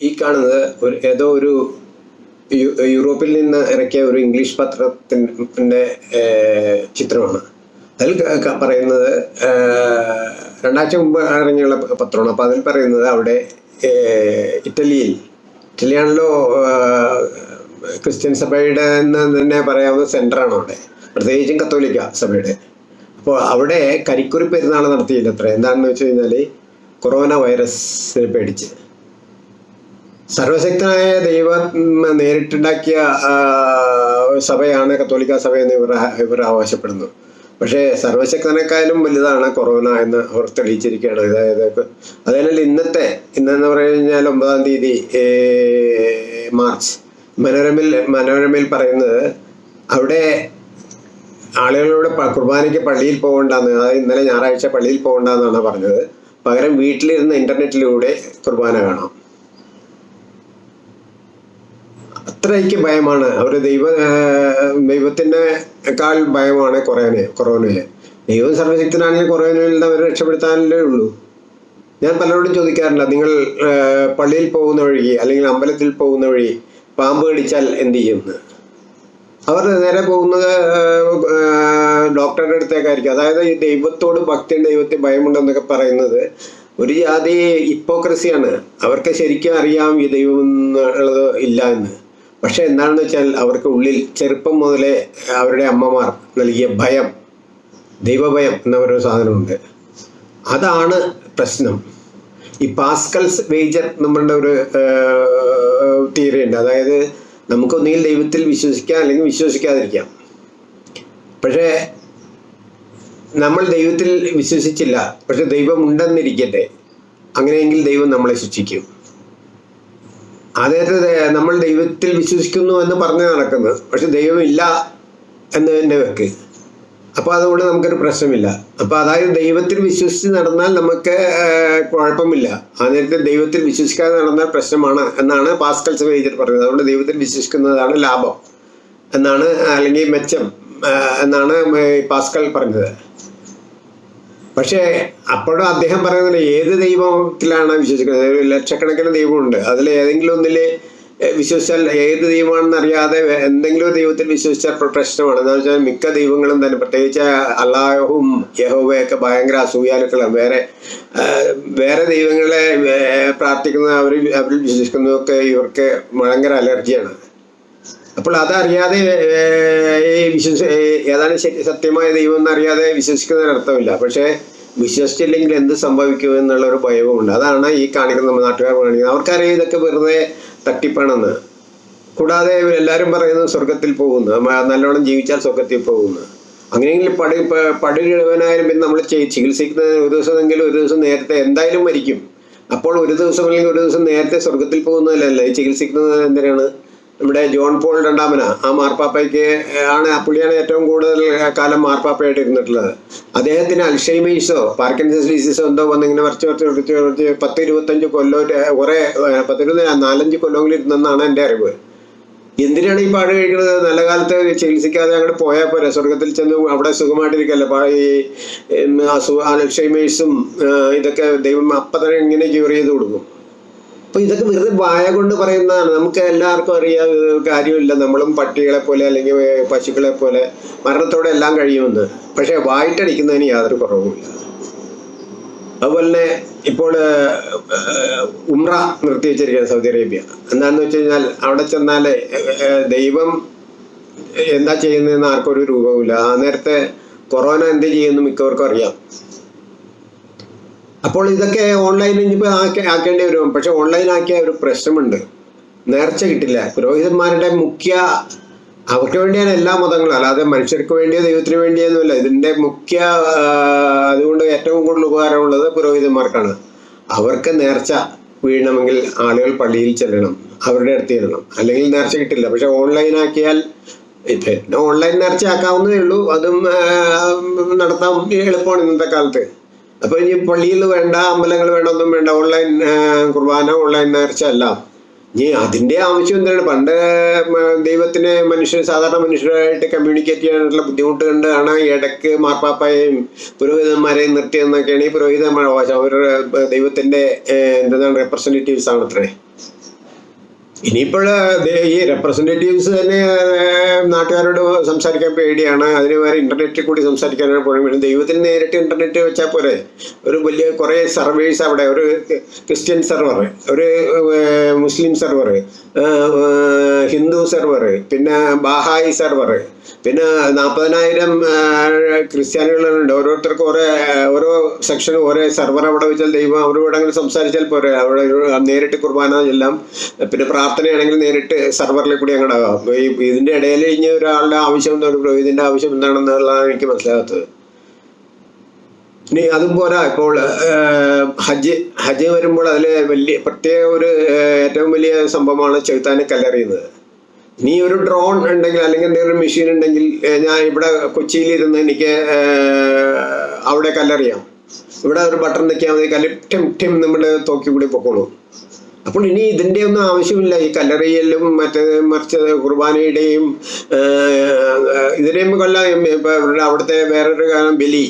ഈ കാണുന്നത് ഒരു ഏതോ ഒരു യൂറോപ്പിൽ നിന്ന് ഇറക്കിയ ഒരു ഇംഗ്ലീഷ് പത്രത്തിന്റെ ചിത്രമാണ്. അതിൽ പറയുന്നത് രണ്ടാഴ്ച മുമ്പ് ഇറങ്ങിയുള്ള പത്രമാണ്. അപ്പോൾ അതിൽ പറയുന്നത് അവിടെ ഇറ്റലിയിൽ ഇറ്റലിയാണല്ലോ ക്രിസ്ത്യൻ സഭയുടെ എന്ന് തന്നെ പറയാവുന്ന സെന്ററാണ് അവിടെ. പ്രത്യേകിച്ചും കത്തോലിക്ക സഭയുടെ. അപ്പോൾ അവിടെ കരിക്കുറി പെരുന്നാൾ നടത്തിയില്ല അത്ര. എന്താണെന്ന് വെച്ച് കഴിഞ്ഞാൽ കൊറോണ വൈറസിനെ പേടിച്ച്. സർവശക്തനായ ദൈവം നേരിട്ടുണ്ടാക്കിയ സഭയാണ് കത്തോലിക്ക സഭ എന്ന് ഇവർ ഇവർ അവകാശപ്പെടുന്നു പക്ഷേ സർവശക്തനേക്കാളും വലുതാണ് കൊറോണ എന്ന് അവർ തെളിയിച്ചിരിക്കുകയാണ്. അതായത് അതിനാൽ ഇന്നത്തെ ഇന്നെന്ന് പറഞ്ഞു കഴിഞ്ഞാൽ ഒമ്പതാം തീയതി മാർച്ച്. മനോരമയിൽ മനോരമയിൽ പറയുന്നത് അവിടെ ആളുകളോട് കുർബാനയ്ക്ക് പള്ളിയിൽ പോകണ്ടെന്ന് അതായത് ഇന്നലെ ഞായറാഴ്ച പള്ളിയിൽ പോകണ്ടെന്നാണ് പറഞ്ഞത്. പകരം വീട്ടിലിരുന്ന് ഇന്റർനെറ്റിലൂടെ കുർബാന കാണാം. അത്രയ്ക്ക് ഭയമാണ്. ഒരു ദൈവ ദൈവത്തിനേക്കാൾ ഭയമാണ് കൊറോന കൊറോണയെ ദൈവം സർവശക്തനാണെങ്കിൽ നിന്ന് അവരെ രക്ഷപ്പെടുത്താനല്ലേ ഉള്ളൂ. ഞാൻ പലരോടും ചോദിക്കാറില്ല നിങ്ങൾ പള്ളിയിൽ പോകുന്ന വഴി അല്ലെങ്കിൽ അമ്പലത്തിൽ പോകുന്ന വഴി പാമ്പ് കടിച്ചാൽ എന്ത് ചെയ്യുമെന്ന് അവർ നേരെ പോകുന്നത് ഡോക്ടറുടെ അടുത്തേക്കായിരിക്കും. അതായത് ഈ ദൈവത്തോട് ഭക്തിയും ദൈവത്തെ ഭയമുണ്ടെന്നൊക്കെ പറയുന്നത് ഒരു ജാതി ഹിപ്പോക്രസിയാണ്. അവർക്ക് ശരിക്കും അറിയാം ഈ ദൈവം എന്നുള്ളത് ഇല്ല എന്ന്. പക്ഷെ എന്താണെന്ന് വെച്ചാൽ അവർക്ക് ഉള്ളിൽ ചെറുപ്പം മുതലേ അവരുടെ അമ്മമാർ നൽകിയ ഭയം ദൈവഭയം എന്നൊരു സാധനമുണ്ട്. അതാണ് പ്രശ്നം. ഈ പാസ്കൽസ് വേജർ നമ്മളുടെ ഒരു തിയറി ഉണ്ട്. അതായത് നമുക്കൊന്നുകിൽ ദൈവത്തിൽ വിശ്വസിക്കാം അല്ലെങ്കിൽ വിശ്വസിക്കാതിരിക്കാം. പക്ഷേ നമ്മൾ ദൈവത്തിൽ വിശ്വസിച്ചില്ല. പക്ഷെ ദൈവം ഉണ്ടെന്നിരിക്കട്ടെ. അങ്ങനെയെങ്കിൽ ദൈവം നമ്മളെ ശിക്ഷിക്കും. ദേ- നമ്മൾ ദൈവത്തിൽ വിശ്വസിക്കുന്നു എന്ന് പറഞ്ഞ് നടക്കുന്നത്. പക്ഷെ ദൈവമില്ല എന്ന് തന്നെ വെക്ക്. അപ്പോൾ അതുകൊണ്ട് നമുക്കൊരു പ്രശ്നമില്ല. അപ്പോൾ അതായത് ദൈവത്തിൽ വിശ്വസിച്ച് നടന്നാൽ നമുക്ക് കുഴപ്പമില്ല. ആ നേരത്തെ ദൈവത്തിൽ വിശ്വസിക്കാതെ നടന്നാൽ പ്രശ്നമാണ് എന്നാണ് പാസ്കൽ വേജർ പറഞ്ഞത്. അതുകൊണ്ട് ദൈവത്തിൽ വിശ്വസിക്കുന്നതാണ് ലാഭം എന്നാണ് അല്ലെങ്കിൽ മെച്ചം എന്നാണ് പാസ്കൽ പറഞ്ഞത്. പക്ഷേ അപ്പോഴും അദ്ദേഹം പറയുന്നത് ഏത് ദൈവത്തിലാണ് വിശ്വസിക്കുന്നത്? ഒരു ലക്ഷക്കണക്കിന് ദൈവമുണ്ട്. അതിൽ ഏതെങ്കിലും ഒന്നിൽ വിശ്വസിച്ചാൽ ഏത് ദൈവമാണെന്ന് അറിയാതെ എന്തെങ്കിലും ദൈവത്തിൽ വിശ്വസിച്ചാൽ പ്ര- പ്രശ്നമാണ്. എന്താ വെച്ചാൽ മിക്ക ദൈവങ്ങളും തന്നെ പ്രത്യേകിച്ച് അള്ളാഹും യഹോവയൊക്കെ ഭയങ്കര അസൂയാലുക്കളാണ്. വേറെ വേറെ ദൈവങ്ങളെ പ്രാർത്ഥിക്കുന്ന അവർ അവരിൽ വിശ്വസിക്കുന്നതൊക്കെ ഇവർക്ക് ഭയങ്കര അലർജിയാണ്. അപ്പോൾ അതറിയാതെ വിശ്വസി ശരി സത്യമായ ദൈവം എന്നറിയാതെ വിശ്വസിക്കുന്നതിന് അർത്ഥമില്ല പക്ഷേ വിശ്വസിച്ചില്ലെങ്കിൽ എന്ത് സംഭവിക്കും എന്നുള്ള ഒരു ഭയവുമുണ്ട്. അതാണ് ഈ കാണിക്കുന്ന നമ്മുടെ നാട്ടുകാർ കാണിക്കുന്നത്. അവർക്കറിയാം ഇതൊക്കെ വെറുതെ തട്ടിപ്പാണെന്ന്. കൂടാതെ എല്ലാവരും പറയുന്നത് സ്വർഗത്തിൽ പോകുന്നു. നല്ലോണം ജീവിച്ചാൽ സ്വർഗത്തിൽ പോകുന്നു. അങ്ങനെയെങ്കിൽ പടി പ- പടി കിഴവനായാലും പിന്നെ നമ്മൾ ചികിത്സിക്കുന്ന ഒരു ദിവസമെങ്കിലും ഒരു ദിവസം നേരത്തെ എന്തായാലും മരിക്കും. അപ്പോൾ ഒരു ദിവസം അല്ലെങ്കിൽ ഒരു ദിവസം നേരത്തെ സ്വർഗത്തിൽ പോകുന്നതല്ലല്ലേ ഈ ചികിത്സിക്കുന്നത് എന്തിനാണ്? നമ്മുടെ ജോൺ പോൾ രണ്ടാമന. ആ മാർപ്പാപ്പയ്ക്ക് ആണ് പുള്ളിയാണ് ഏറ്റവും കൂടുതൽ കാലം മാർപ്പാപ്പയായിട്ട് ഇരുന്നിട്ടുള്ളത്. അദ്ദേഹത്തിന് അൽഷൈമീസോ പാർക്കിൻസൺസ് ഡിസീസോ എന്തോ വന്ന് ഇങ്ങനെ വരച്ച് വരച്ച് വരച്ച് വരച്ച് പത്ത് ഇരുപത്തഞ്ച് കൊല്ലോ കുറേ പത്ത് ഇരുപത് നാലഞ്ച് കൊല്ലമെങ്കിലും ഇരുന്നെന്നാണ് എന്റെ അറിവ്. എന്തിനാണ് ഈ പാട് കഴിക്കുന്നത്? നല്ല കാലത്ത് ചികിത്സിക്കാതെ അങ്ങോട്ട് പോയാൽ പോരെ? സ്വർഗത്തിൽ ചെന്ന് അവിടെ സുഖമായിട്ടിരിക്കല്ലേ? ഈ അസുഖ അസു- അൽഷൈമേഴ്സും ഇതൊക്കെ ദൈവം അപ്പം തന്നെ ഇങ്ങനെ ക്യൂർ ചെയ്ത് കൊടുക്കും. അപ്പൊ ഇതൊക്കെ വെറുതെ വായ കൊണ്ട് പറയുന്നതാണ്. നമുക്ക് എല്ലാവർക്കും അറിയാം കാര്യമില്ല. നമ്മളും പട്ടികളെ പോലെ അല്ലെങ്കിൽ പശുക്കളെ പോലെ മരണത്തോടെ എല്ലാം കഴിയുമെന്ന്. പക്ഷെ വായിട്ടടിക്കുന്നതിന് യാതൊരു കുറവുമില്ല. അതുപോലെ തന്നെ ഇപ്പോൾ ഉംറ നിർത്തി വെച്ചിരിക്കുകയാണ് സൗദി അറേബ്യ. എന്താണെന്ന് വെച്ച് കഴിഞ്ഞാൽ അവിടെ ചെന്നാൽ ദൈവം എന്താ ചെയ്യുന്നതെന്ന് ആർക്കും ഒരു രൂപവുമില്ല. ആ നേരത്തെ കൊറോണ എന്ത് ചെയ്യുമെന്ന് മിക്കവർക്കും അറിയാം. അപ്പോൾ ഇതൊക്കെ ഓൺലൈനിൽ ഇനിയിപ്പോൾ ആക്കി ആക്കേണ്ടി വരും. പക്ഷെ ഓൺലൈൻ ആക്കിയ ഒരു പ്രശ്നമുണ്ട്. നേർച്ച കിട്ടില്ല. പുരോഹിതന്മാരുടെ മുഖ്യ അവർക്ക് വേണ്ടിയാണ് എല്ലാ മതങ്ങളും. അല്ലാതെ മനുഷ്യർക്ക് വേണ്ടിയോ ദൈവത്തിന് വേണ്ടിയൊന്നുമില്ല ഇതിന്റെ മുഖ്യ അതുകൊണ്ട് ഏറ്റവും കൂടുതൽ ഉപകാരമുള്ളത് പുരോഹിതന്മാർക്കാണ്. അവർക്ക് നേർച്ച വീഴണമെങ്കിൽ ആളുകൾ പള്ളിയിൽ ചെല്ലണം. അവരുടെ അടുത്ത് ചെല്ലണം. അല്ലെങ്കിൽ നേർച്ച കിട്ടില്ല. പക്ഷെ ഓൺലൈൻ ആക്കിയാൽ പിന്നെ ഓൺലൈൻ നേർച്ച ആക്കാവുന്നതേ ഉള്ളൂ. അതും നടത്താൻ എളുപ്പമാണ് ഇന്നത്തെ കാലത്ത്. അപ്പൊ ഇനി പള്ളിയിൽ വേണ്ട അമ്പലങ്ങൾ വേണ്ട ഒന്നും വേണ്ട ഓൺലൈൻ കുർബാന ഓൺലൈൻ നേർച്ച അല്ല. ഇനി അതിന്റെ ആവശ്യം എന്താണ്? പണ്ട് ദൈവത്തിനെ മനുഷ്യർ സാധാരണ മനുഷ്യരായിട്ട് കമ്മ്യൂണിക്കേറ്റ് ചെയ്യാനുള്ള ബുദ്ധിമുട്ട് കണ്ടാണ് ഇടയ്ക്ക് മാർപ്പാപ്പയെയും പുരോഹിതന്മാരെയും നിർത്തിയെന്നൊക്കെയാണ് ഈ പുരോഹിതന്മാർ അവകാശം അവർ ദൈവത്തിന്റെ എന്താണ് റെപ്രസെന്റേറ്റീവ്സ് ആണത്രേ. ഇനിയിപ്പോൾ ഈ റെപ്രസെന്റേറ്റീവ്സ് തന്നെ നാട്ടുകാരോട് സംസാരിക്കാൻ പേടിയാണ്. അതിന് വേറെ ഇന്റർനെറ്റിൽ കൂടി സംസാരിക്കാനാണ് പോലും പിന്നെ ദൈവത്തിന് നേരിട്ട് ഇന്റർനെറ്റ് വെച്ചാൽ പോരെ. ഒരു വലിയ കുറേ സർവേഴ്സ് അവിടെ ഒരു ക്രിസ്ത്യൻ സെർവർ ഒരു മുസ്ലിം സെർവർ ഹിന്ദു സെർവർ പിന്നെ ബാഹായി സെർവർ പിന്നെ നാൽപ്പതിനായിരം ക്രിസ്ത്യാനികളുണ്ട്. ഓരോരുത്തർക്കും ഓരോ ഓരോ സെക്ഷനും ഓരോ സെർവർ അവിടെ വെച്ചാൽ ദൈവം അവരോട് അങ്ങനെ സംസാരിച്ചാൽ പോരെ. അവിടെ നേരിട്ട് കുർബാന എല്ലാം പിന്നെ പ്രാർത്ഥനയാണെങ്കിൽ നേരിട്ട് സെർവറിൽ കൂടി അങ്ങോട്ട് ഈ ഇതിന്റെ ഇടയിൽ ഇനി ഒരാളുടെ ആവശ്യം എന്താണ് ഒരു പുരോഹിതന്റെ ആവശ്യം എന്താണെന്നുള്ളതാണ് എനിക്ക് മനസ്സിലാകാത്തത്. ഇനി അതും പോരാ. ഇപ്പോൾ ഹജ്ജ് ഹജ്ജ് വരുമ്പോൾ അതിൽ വലിയ പ്രത്യേക ഒരു ഏറ്റവും വലിയ സംഭവമാണ് ചെറുത്താനെ കല്ലെറിയുന്നത്. ഇനി ഒരു ഡ്രോൺ ഉണ്ടെങ്കിൽ അല്ലെങ്കിൽ എന്തെങ്കിലും മെഷീൻ ഉണ്ടെങ്കിൽ ഞാൻ ഇവിടെ കൊച്ചിയിലിരുന്ന് എനിക്ക് അവിടെ കല്ലെറിയാം. ഇവിടെ ഒരു ബട്ടൺ നിൽക്കിയാൽ മതി. കല്ല് ടിം നമ്മുടെ തോക്കി കൂടി പൊക്കോളൂ. അപ്പോൾ ഇനി ഇതിന്റെ ഒന്നും ആവശ്യമില്ല. ഈ കല്ലറിയലും മറ്റേ മറിച്ച് കുർബാനയുടെയും ഇതിനെയും കൊല്ല അവിടുത്തെ വേറൊരു കാരണം ബലി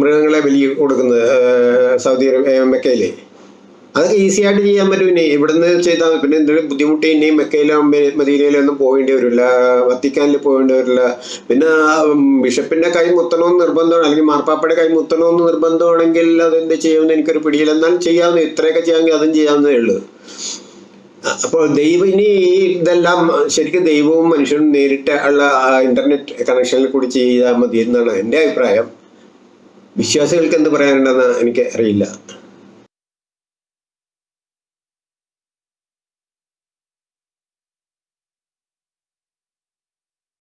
മൃഗങ്ങളെ ബലി കൊടുക്കുന്നത് സൗദി അറേബ്യ മെക്കയിൽ. അതൊക്കെ ഈസി ആയിട്ട് ചെയ്യാൻ പറ്റും. ഇനി ഇവിടുന്ന് ചെയ്താൽ മതി. പിന്നെ എന്തെങ്കിലും ബുദ്ധിമുട്ട് ഇനി മെക്കയിലോ മദീനയിലോ ഒന്നും പോകേണ്ടി വരില്ല. വത്തിക്കാനിൽ പോകേണ്ടി വരില്ല. പിന്നെ ബിഷപ്പിന്റെ കൈ മുത്തണമെന്ന് നിർബന്ധമാണ്. അല്ലെങ്കിൽ മാർപ്പാപ്പയുടെ കൈ മുത്തണമെന്ന് നിർബന്ധമാണെങ്കിൽ അതെന്ത് ചെയ്യുമെന്ന് എനിക്കൊരു പിടിയില്ല. എന്നാലും ചെയ്യാവുന്ന ഇത്രയൊക്കെ ചെയ്യാമെങ്കിൽ അതും ചെയ്യാവുന്നതേ ഉള്ളൂ. അപ്പോൾ ദൈവം ഇനി ഇതെല്ലാം ശരിക്കും ദൈവവും മനുഷ്യനും നേരിട്ട് ഉള്ള ഇന്റർനെറ്റ് കണക്ഷനിൽ കൂടി ചെയ്താൽ മതി എന്നാണ് എന്റെ അഭിപ്രായം. വിശ്വാസികൾക്ക് എന്ത് പറയാനുണ്ടെന്ന് എനിക്ക് അറിയില്ല.